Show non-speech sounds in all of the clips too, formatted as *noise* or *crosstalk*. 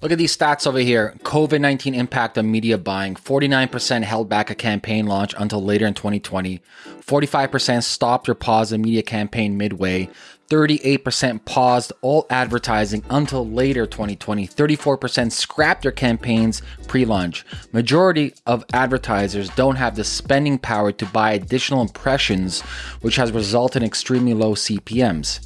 Look at these stats over here. COVID 19 impact on media buying. 49% held back a campaign launch until later in 2020, 45% stopped or paused a media campaign midway, 38% paused all advertising until later 2020. 34% scrapped their campaigns pre-launch. Majority of advertisers don't have the spending power to buy additional impressions, which has resulted in extremely low CPMs.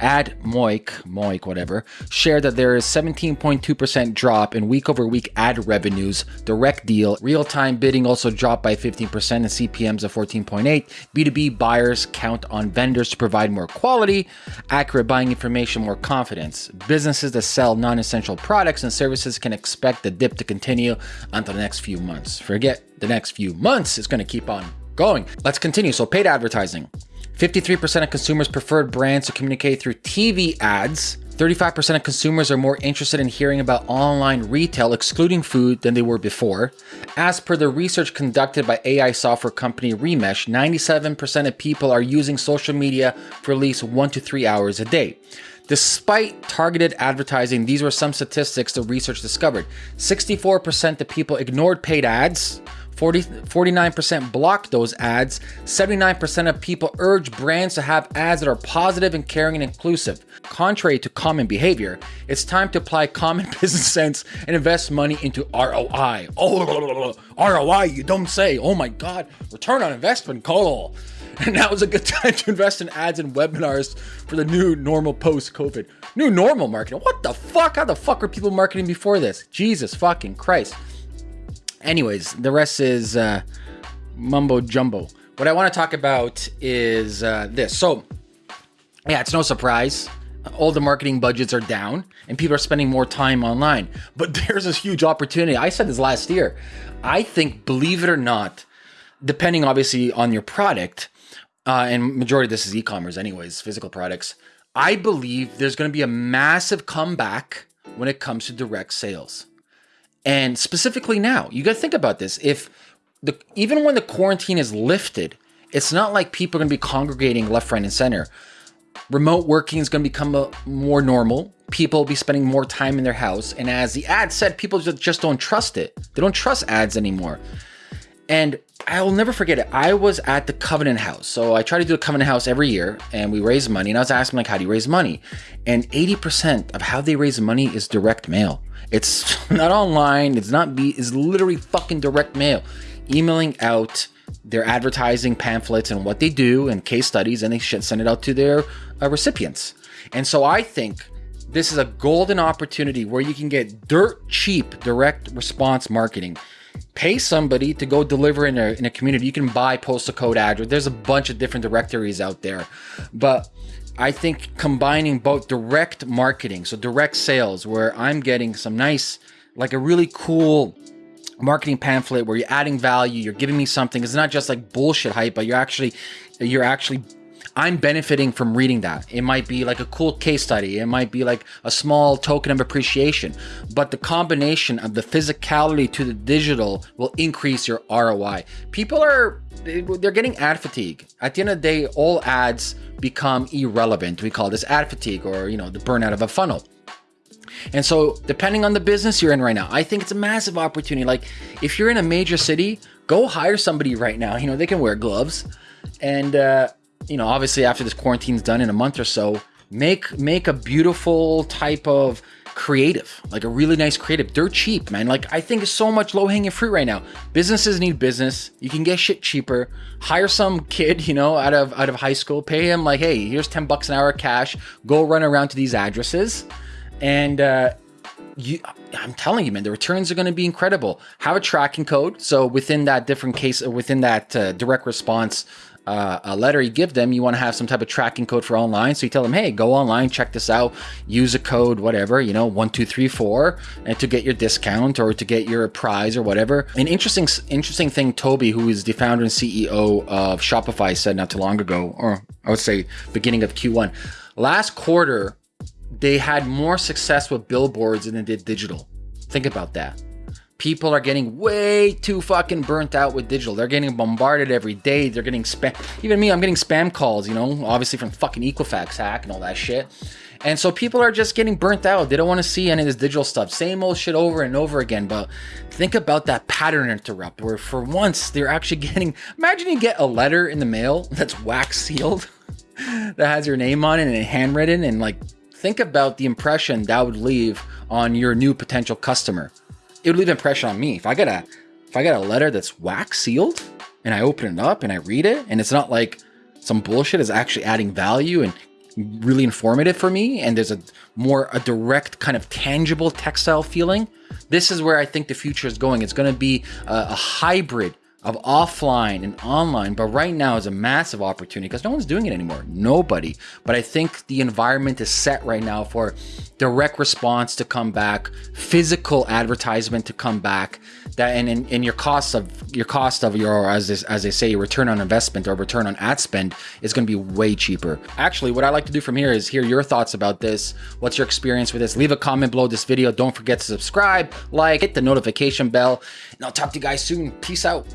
Ad Moik, Moik, whatever, shared that there is 17.2% drop in week over week ad revenues. Direct deal, real time bidding also dropped by 15% and CPMs of 14.8. B2B buyers count on vendors to provide more quality, accurate buying information, more confidence. Businesses that sell non essential products and services can expect the dip to continue until the next few months. Forget the next few months, it's going to keep on going. Let's continue. So, paid advertising. 53% of consumers preferred brands to communicate through TV ads. 35% of consumers are more interested in hearing about online retail, excluding food, than they were before. As per the research conducted by AI software company Remesh, 97% of people are using social media for at least one to three hours a day. Despite targeted advertising, these were some statistics the research discovered. 64% of people ignored paid ads, 40, 49% block those ads. 79% of people urge brands to have ads that are positive and caring and inclusive. Contrary to common behavior, it's time to apply common *laughs* business sense and invest money into ROI. Oh, *laughs* ROI, you don't say. Oh my God, return on investment, call. *laughs* And now is a good time to invest in ads and webinars for the new normal post COVID. New normal marketing. What the fuck? How the fuck were people marketing before this? Jesus fucking Christ. Anyways, the rest is uh, mumbo jumbo. What I want to talk about is uh, this. So, yeah, it's no surprise. All the marketing budgets are down and people are spending more time online. But *laughs* there's this huge opportunity. I said this last year. I think, believe it or not, depending obviously on your product, uh, and majority of this is e-commerce anyways, physical products, I believe there's going to be a massive comeback when it comes to direct sales. And specifically now, you got to think about this. If the even when the quarantine is lifted, it's not like people are going to be congregating left, right, and center. Remote working is going to become a, more normal. People will be spending more time in their house. And as the ad said, people just, just don't trust it. They don't trust ads anymore. And I'll never forget it. I was at the Covenant House. So I try to do a Covenant House every year and we raise money. And I was asking like, how do you raise money? And 80% of how they raise money is direct mail. It's *laughs* not online. It's not be. It's literally fucking direct mail, emailing out their advertising pamphlets and what they do and case studies, and they send it out to their uh, recipients. And so I think this is a golden opportunity where you can get dirt cheap direct response marketing. Pay somebody to go deliver in a, in a community. You can buy postal code address. There's a bunch of different directories out there, but I think combining both direct marketing, so direct sales, where I'm getting some nice, like a really cool marketing pamphlet where you're adding value, you're giving me something. It's not just like bullshit hype, but you're actually, you're actually I'm benefiting from reading that. It might be like a cool case study. It might be like a small token of appreciation. But the combination of the physicality to the digital will increase your ROI. People are, they're getting ad fatigue. At the end of the day, all ads become irrelevant. We call this ad fatigue or, you know, the burnout of a funnel. And so, depending on the business you're in right now, I think it's a massive opportunity. Like, if you're in a major city, go hire somebody right now. You know, they can wear gloves and, uh, you know, obviously after this quarantine's done in a month or so, make make a beautiful type of creative, like a really nice creative. They're cheap, man. Like I think it's so much low hanging fruit right now. Businesses need business. You can get shit cheaper. Hire some kid, you know, out of out of high school. Pay him like, hey, here's ten bucks an hour cash. Go run around to these addresses, and uh, you. I'm telling you, man, the returns are going to be incredible. Have a tracking code. So within that different case, within that uh, direct response uh, a letter you give them, you want to have some type of tracking code for online. So you tell them, hey, go online, check this out, use a code, whatever, you know, one, two, three, four, and to get your discount or to get your prize or whatever. An interesting, interesting thing, Tobi, who is the founder and CEO of Shopify, said not too long ago, or I would say beginning of Q1, last quarter, they had more success with billboards than they did digital. Think about that people are getting way too fucking burnt out with digital. They're getting bombarded every day. They're getting spam. Even me, I'm getting spam calls, you know, obviously from fucking Equifax hack and all that shit. And so people are just getting burnt out. They don't want to see any of this digital stuff. Same old shit over and over again. But think about that pattern interrupt where for once they're actually *laughs* getting, imagine you get a letter in the mail that's wax sealed *laughs* that has your name on it and handwritten and like think about the impression that would leave on your new potential customer. It would leave an impression on me. If I get a if I get a letter that's wax sealed and I open it up and I read it and it's not like some bullshit is actually adding value and really informative for me and there's a more a direct kind of tangible textile feeling this is where i think the future is going it's going to be a, a hybrid of offline and online, but right now is a massive opportunity because no one's doing it anymore. Nobody. But I think the environment is set right now for direct response to come back, physical advertisement to come back, that and in, your cost of your cost of your as this, as they say your return on investment or return on ad spend is going to be way cheaper. Actually, what I like to do from here is hear your thoughts about this. What's your experience with this? Leave a comment below this video. Don't forget to subscribe, like, hit the notification bell, and I'll talk to you guys soon. Peace out.